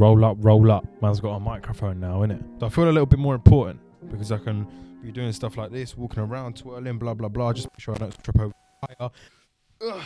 Roll up, roll up. Man's got a microphone now, innit? So I feel a little bit more important because I can be doing stuff like this, walking around, twirling, blah, blah, blah. Just make sure I don't trip over fire. Ugh.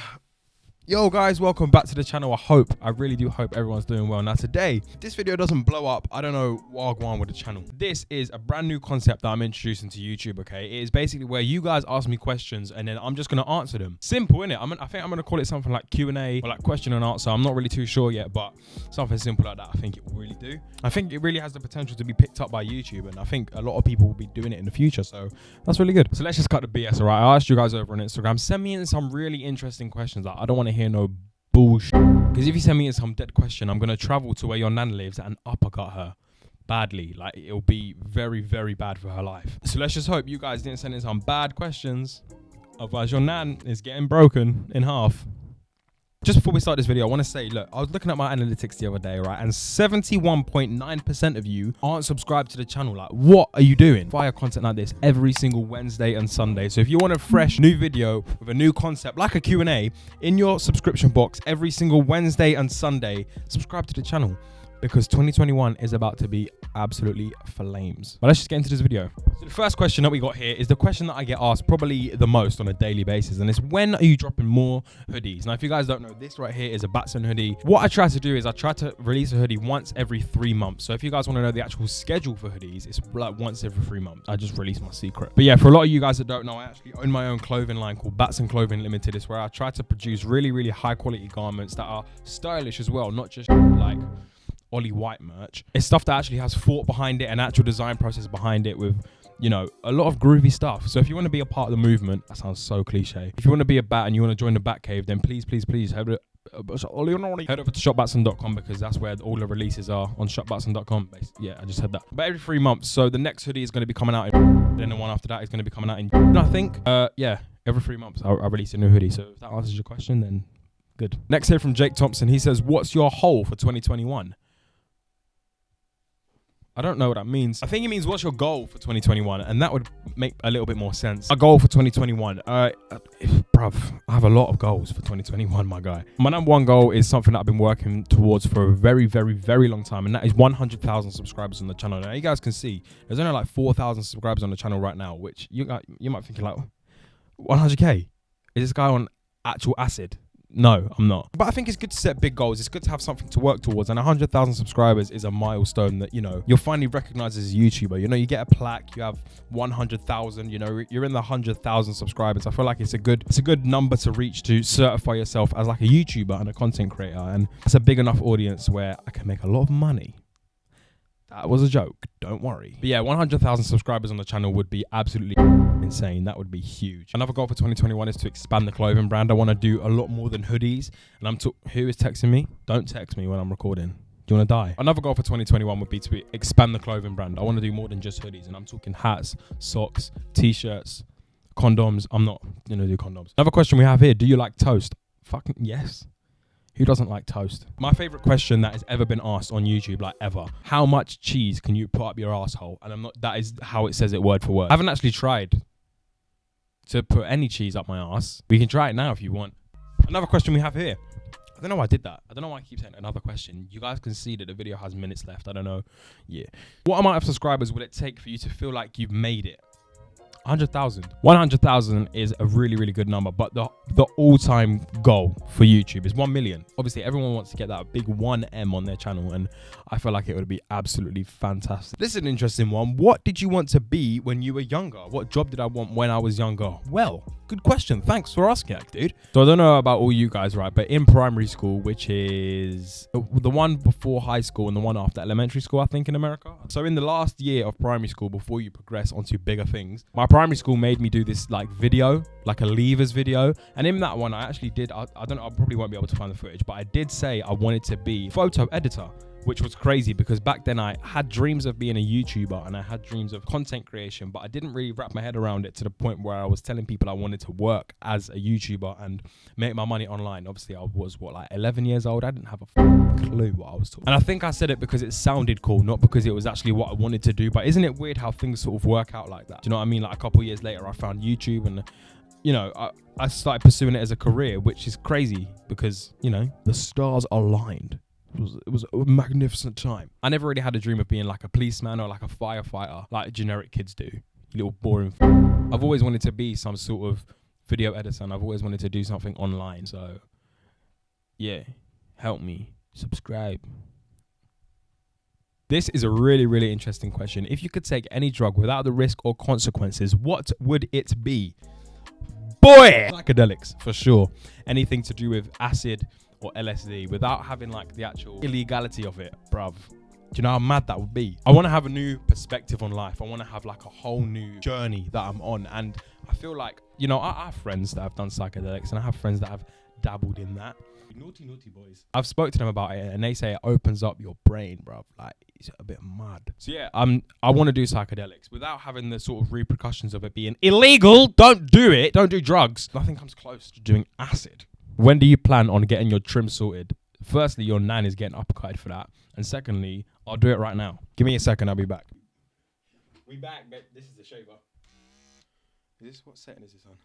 Yo guys, welcome back to the channel. I hope, I really do hope everyone's doing well. Now today, this video doesn't blow up, I don't know what I with the channel. This is a brand new concept that I'm introducing to YouTube, okay? It is basically where you guys ask me questions and then I'm just gonna answer them. Simple, innit? I'm, I think I'm gonna call it something like Q&A or like question and answer. I'm not really too sure yet, but something simple like that, I think it will really do. I think it really has the potential to be picked up by YouTube and I think a lot of people will be doing it in the future, so that's really good. So let's just cut the BS, all right? I asked you guys over on Instagram, send me in some really interesting questions. Like, I don't want to hear no bullshit. Because if you send me some dead question, I'm gonna travel to where your nan lives and uppercut her badly. Like it'll be very, very bad for her life. So let's just hope you guys didn't send in some bad questions. Otherwise, your nan is getting broken in half. Just before we start this video, I want to say, look, I was looking at my analytics the other day, right? And 71.9% of you aren't subscribed to the channel. Like, what are you doing? Fire content like this every single Wednesday and Sunday. So if you want a fresh new video with a new concept, like a Q&A, in your subscription box every single Wednesday and Sunday, subscribe to the channel because 2021 is about to be absolutely flames. But let's just get into this video. So the first question that we got here is the question that I get asked probably the most on a daily basis, and it's when are you dropping more hoodies? Now, if you guys don't know, this right here is a Batson hoodie. What I try to do is I try to release a hoodie once every three months. So if you guys want to know the actual schedule for hoodies, it's like once every three months. I just release my secret. But yeah, for a lot of you guys that don't know, I actually own my own clothing line called Batson Clothing Limited. It's where I try to produce really, really high quality garments that are stylish as well, not just like Ollie White merch. It's stuff that actually has thought behind it, an actual design process behind it with, you know, a lot of groovy stuff. So if you want to be a part of the movement, that sounds so cliche. If you want to be a bat and you want to join the Bat Cave, then please, please, please head over, head over to shopbatson.com because that's where all the releases are on shopbatson.com. Yeah, I just said that. But every three months. So the next hoodie is going to be coming out in, then the one after that is going to be coming out in, I think. Uh, yeah, every three months I, I release a new hoodie. So if that answers your question, then good. Next here from Jake Thompson. He says, what's your goal for 2021? I don't know what that means. I think it means what's your goal for 2021, and that would make a little bit more sense. A goal for 2021, uh, if, bruv, I have a lot of goals for 2021, my guy. My number one goal is something that I've been working towards for a very, very, very long time, and that is 100,000 subscribers on the channel. Now, you guys can see there's only like 4,000 subscribers on the channel right now, which you you might think like 100k. Is this guy on actual acid? No, I'm not. But I think it's good to set big goals. It's good to have something to work towards. And 100,000 subscribers is a milestone that, you know, you're finally recognized as a YouTuber. You know, you get a plaque, you have 100,000, you know, you're in the 100,000 subscribers. I feel like it's a good it's a good number to reach to certify yourself as like a YouTuber and a content creator. And it's a big enough audience where I can make a lot of money. That was a joke. Don't worry. But yeah, 100,000 subscribers on the channel would be absolutely insane. That would be huge. Another goal for 2021 is to expand the clothing brand. I want to do a lot more than hoodies. And I'm talking who is texting me? Don't text me when I'm recording. Do you want to die? Another goal for 2021 would be to expand the clothing brand. I want to do more than just hoodies, and I'm talking hats, socks, t-shirts, condoms. I'm not gonna do condoms. Another question we have here: Do you like toast? Fucking yes. Who doesn't like toast? My favorite question that has ever been asked on YouTube, like ever. How much cheese can you put up your asshole? And I'm not. That is how it says it word for word. I haven't actually tried to put any cheese up my ass. We can try it now if you want. Another question we have here. I don't know why I did that. I don't know why I keep saying another question. You guys can see that the video has minutes left. I don't know. Yeah. What amount of subscribers would it take for you to feel like you've made it? 100,000. 100,000 is a really, really good number, but the, the all-time goal for YouTube is 1 million. Obviously, everyone wants to get that big 1M on their channel, and I feel like it would be absolutely fantastic. This is an interesting one. What did you want to be when you were younger? What job did I want when I was younger? Well, good question. Thanks for asking, dude. So I don't know about all you guys, right? But in primary school, which is uh, the one before high school and the one after elementary school, I think in America. So in the last year of primary school, before you progress onto bigger things, my primary school made me do this like video, like a leavers video. And in that one, I actually did, I, I don't know, I probably won't be able to find the footage, but I did say I wanted to be photo editor which was crazy because back then I had dreams of being a YouTuber and I had dreams of content creation, but I didn't really wrap my head around it to the point where I was telling people I wanted to work as a YouTuber and make my money online. Obviously, I was what like 11 years old. I didn't have a clue what I was talking. And I think I said it because it sounded cool, not because it was actually what I wanted to do. But isn't it weird how things sort of work out like that? Do you know what I mean? Like a couple years later, I found YouTube and you know, I, I started pursuing it as a career, which is crazy because, you know, the stars aligned It was, it was a magnificent time. I never really had a dream of being like a policeman or like a firefighter, like generic kids do. Little boring. I've always wanted to be some sort of video editor, and I've always wanted to do something online. So, yeah, help me subscribe. This is a really, really interesting question. If you could take any drug without the risk or consequences, what would it be? Boy! Psychedelics, for sure. Anything to do with acid or LSD without having like the actual illegality of it, bruv. Do you know how mad that would be? I want to have a new perspective on life. I want to have like a whole new journey that I'm on. And I feel like, you know, I, I have friends that have done psychedelics and I have friends that have dabbled in that. Naughty, naughty boys. I've spoke to them about it and they say it opens up your brain, bruv. Like, it's a bit mad. So yeah, um, I want to do psychedelics without having the sort of repercussions of it being illegal. Don't do it. Don't do drugs. Nothing comes close to doing acid. When do you plan on getting your trim sorted? Firstly, your nan is getting upcut for that. And secondly, I'll do it right now. Give me a second, I'll be back. We back, but this is the shaver. Is this what setting is this on?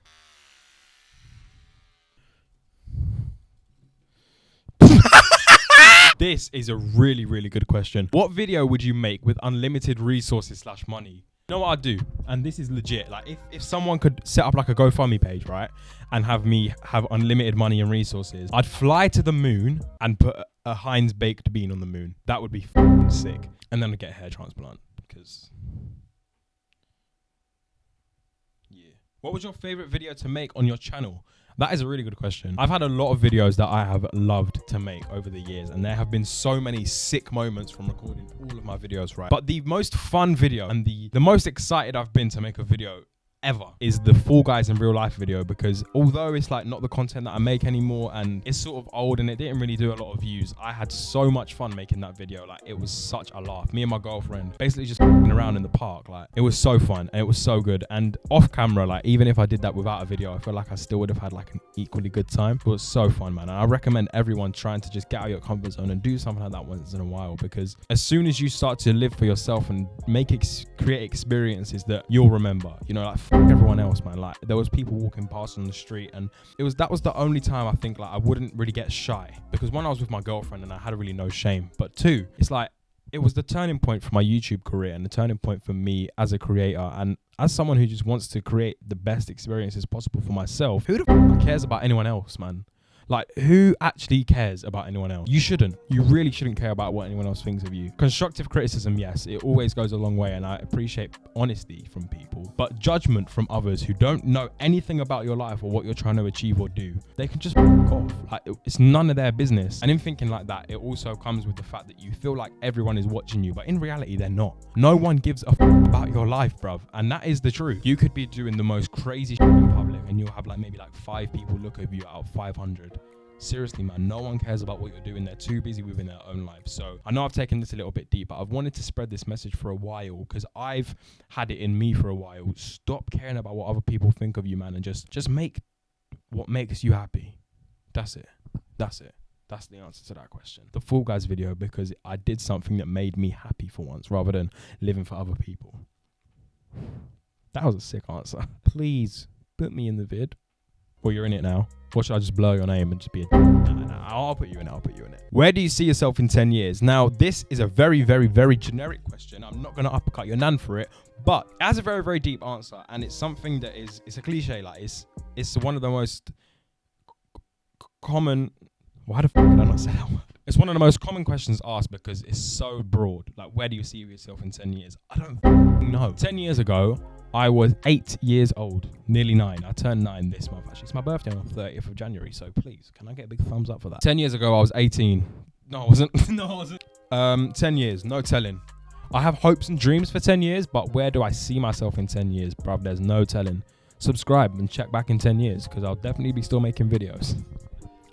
this is a really, really good question. What video would you make with unlimited resources slash money? Know what I'd do? And this is legit. Like if, if someone could set up like a GoFundMe page, right? And have me have unlimited money and resources, I'd fly to the moon and put a, Heinz baked bean on the moon. That would be sick. And then I'd get a hair transplant because yeah. What was your favorite video to make on your channel? That is a really good question. I've had a lot of videos that I have loved to make over the years, and there have been so many sick moments from recording all of my videos, right? But the most fun video and the, the most excited I've been to make a video ever is the Fall Guys in real life video because although it's like not the content that I make anymore and it's sort of old and it didn't really do a lot of views, I had so much fun making that video. Like it was such a laugh. Me and my girlfriend basically just around in the park. Like it was so fun and it was so good. And off camera, like even if I did that without a video, I feel like I still would have had like an equally good time. It was so fun, man. And I recommend everyone trying to just get out of your comfort zone and do something like that once in a while because as soon as you start to live for yourself and make ex- create experiences that you'll remember, you know, like everyone else, man. Like there was people walking past on the street, and it was that was the only time I think like I wouldn't really get shy because one I was with my girlfriend and I had really no shame, but two, it's like it was the turning point for my YouTube career and the turning point for me as a creator and as someone who just wants to create the best experiences possible for myself. Who the f- cares about anyone else, man? Like, who actually cares about anyone else? You shouldn't. You really shouldn't care about what anyone else thinks of you. Constructive criticism, yes, it always goes a long way, and I appreciate honesty from people. But judgment from others who don't know anything about your life or what you're trying to achieve or do, they can just fuck off. Like, it's none of their business. And in thinking like that, it also comes with the fact that you feel like everyone is watching you, but in reality, they're not. No one gives a about your life, bruv. And that is the truth. You could be doing the most crazy in public, and you'll have like maybe like five people look over you out of 500 seriously, man, no one cares about what you're doing. They're too busy within their own lives. So I know I've taken this a little bit deep, but I've wanted to spread this message for a while because I've had it in me for a while. Stop caring about what other people think of you, man, and just just make what makes you happy. That's it. That's it. That's the answer to that question. The Fall Guys video because I did something that made me happy for once rather than living for other people. That was a sick answer. Please put me in the vid. Well, you're in it now. Or should I just blur your name and just be a. Nah, nah, I'll put you in it. I'll put you in it. Where do you see yourself in 10 years? Now, this is a very, very, very generic question. I'm not going to uppercut your nan for it, but it has a very, very deep answer. And it's something that is, it's a cliche. Like, it's, it's one of the most c- common. Why the fuck did I not say that word? It's one of the most common questions asked because it's so broad. Like, where do you see yourself in 10 years? I don't know. 10 years ago, I was eight years old, nearly nine. I turned nine this month, actually. It's my birthday on the 30th of January, so please, can I get a big thumbs up for that? 10 years ago, I was 18. No, I wasn't. no, I wasn't. Um, 10 years, no telling. I have hopes and dreams for 10 years, but where do I see myself in 10 years? Bruv, there's no telling. Subscribe and check back in 10 years, because I'll definitely be still making videos.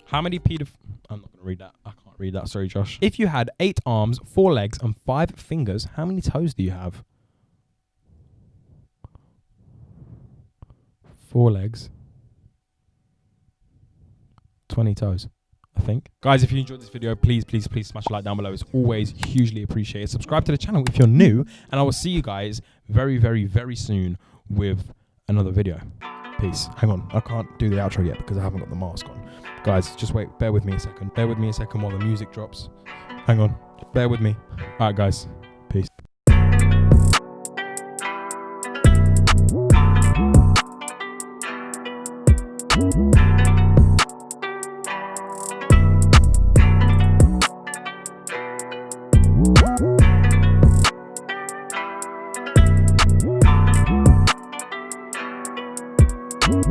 How many pedoph... I'm not going to read that. I can't read that. Sorry, Josh. If you had eight arms, four legs, and five fingers, how many toes do you have? Four legs, 20 toes, I think. Guys, if you enjoyed this video, please, please, please smash a like down below. It's always hugely appreciated. Subscribe to the channel if you're new, and I will see you guys very, very, very soon with another video. Peace. Hang on, I can't do the outro yet because I haven't got the mask on. Guys, just wait. Bear with me a second. Bear with me a second while the music drops. Hang on. Bear with me. All right, guys.